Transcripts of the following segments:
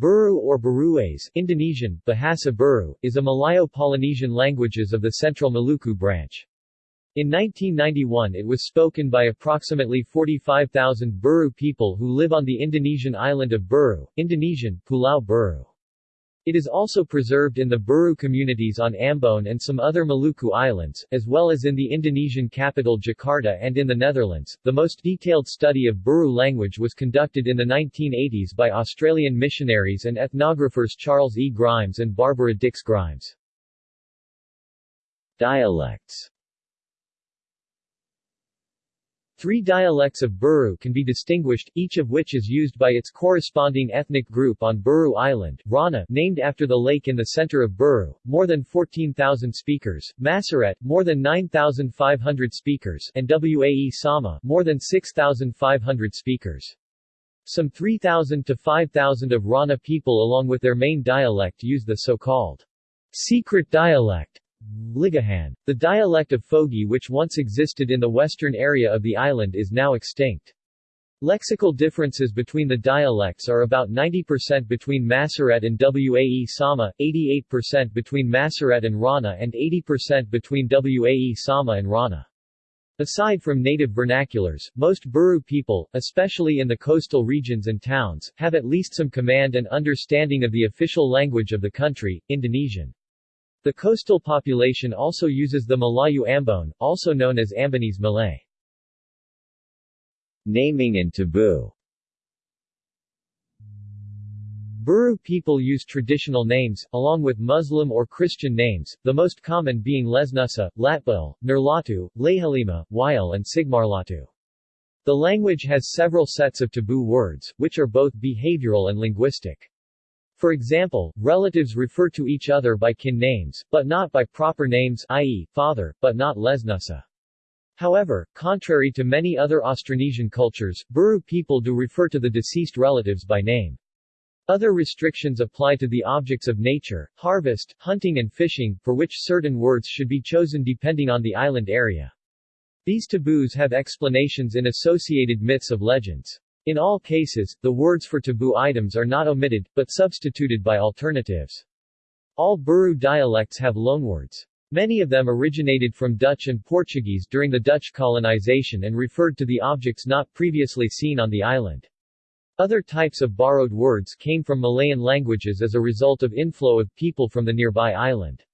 Buru or Buruese Indonesian, Bahasa Buru, is a Malayo-Polynesian languages of the Central Maluku branch. In 1991 it was spoken by approximately 45,000 Buru people who live on the Indonesian island of Buru, Indonesian, Pulau Buru. It is also preserved in the Buru communities on Ambon and some other Maluku islands, as well as in the Indonesian capital Jakarta and in the Netherlands. The most detailed study of Buru language was conducted in the 1980s by Australian missionaries and ethnographers Charles E. Grimes and Barbara Dix Grimes. Dialects Three dialects of Buru can be distinguished, each of which is used by its corresponding ethnic group on Buru Island, Rana named after the lake in the center of Buru, more than 14,000 speakers, Masaret, more than 9,500 speakers, and Wae Sama, more than 6,500 speakers. Some 3,000 to 5,000 of Rana people along with their main dialect use the so-called secret dialect Ligahan. The dialect of Fogi which once existed in the western area of the island is now extinct. Lexical differences between the dialects are about 90% between Masaret and Wae Sama, 88% between Masaret and Rana and 80% between Wae Sama and Rana. Aside from native vernaculars, most Buru people, especially in the coastal regions and towns, have at least some command and understanding of the official language of the country, Indonesian. The coastal population also uses the Malayu Ambon, also known as Ambonese Malay. Naming and taboo Buru people use traditional names, along with Muslim or Christian names, the most common being Lesnusa, Latbul, Nurlatu, Lehalima, Wail and Sigmarlatu. The language has several sets of taboo words, which are both behavioral and linguistic. For example, relatives refer to each other by kin names, but not by proper names i.e., father, but not lesnusa. However, contrary to many other Austronesian cultures, Buru people do refer to the deceased relatives by name. Other restrictions apply to the objects of nature, harvest, hunting and fishing, for which certain words should be chosen depending on the island area. These taboos have explanations in associated myths of legends. In all cases, the words for taboo items are not omitted, but substituted by alternatives. All Buru dialects have loanwords. Many of them originated from Dutch and Portuguese during the Dutch colonization and referred to the objects not previously seen on the island. Other types of borrowed words came from Malayan languages as a result of inflow of people from the nearby island.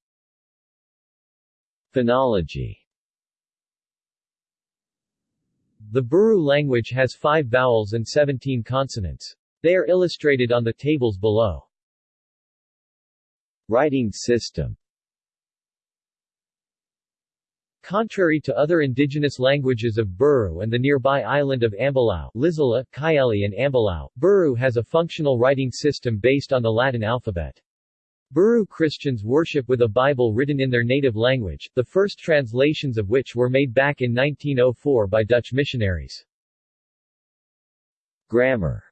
Phonology the Buru language has five vowels and 17 consonants. They are illustrated on the tables below. Writing system Contrary to other indigenous languages of Buru and the nearby island of Ambalau, Lisela, Kayeli and Ambalao, Buru has a functional writing system based on the Latin alphabet. Buru Christians worship with a Bible written in their native language, the first translations of which were made back in 1904 by Dutch missionaries. Grammar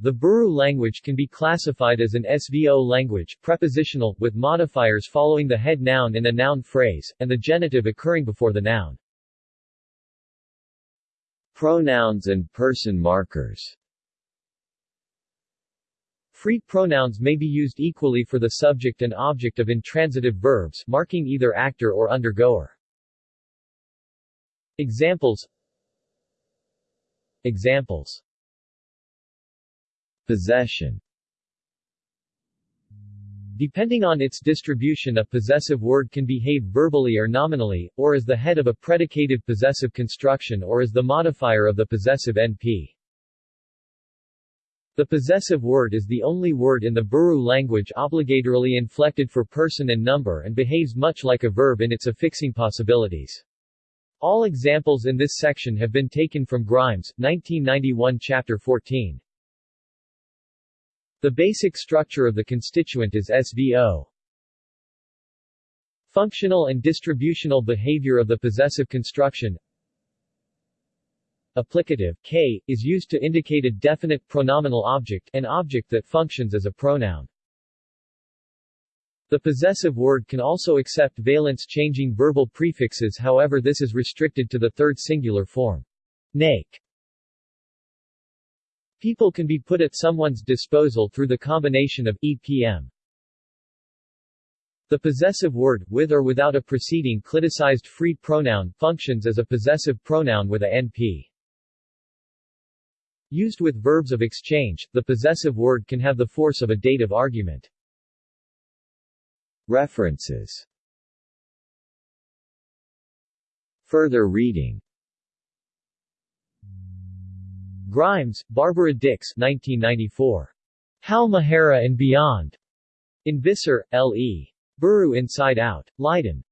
The Buru language can be classified as an SVO language prepositional, with modifiers following the head noun in a noun phrase, and the genitive occurring before the noun. Pronouns and person markers Free pronouns may be used equally for the subject and object of intransitive verbs, marking either actor or undergoer. Examples Examples Possession Depending on its distribution a possessive word can behave verbally or nominally, or as the head of a predicative possessive construction or as the modifier of the possessive NP. The possessive word is the only word in the Buru language obligatorily inflected for person and number and behaves much like a verb in its affixing possibilities. All examples in this section have been taken from Grimes, 1991 Chapter 14. The basic structure of the constituent is SVO. Functional and distributional behavior of the possessive construction Applicative, k, is used to indicate a definite pronominal object, an object that functions as a pronoun. The possessive word can also accept valence-changing verbal prefixes however this is restricted to the third singular form. Nake People can be put at someone's disposal through the combination of EPM. The possessive word, with or without a preceding cliticized free pronoun, functions as a possessive pronoun with a NP. Used with verbs of exchange, the possessive word can have the force of a dative argument. References Further reading Grimes, Barbara Dix 1994. Halmahera and Beyond. In Visser, L.E. Buru Inside Out. Leiden.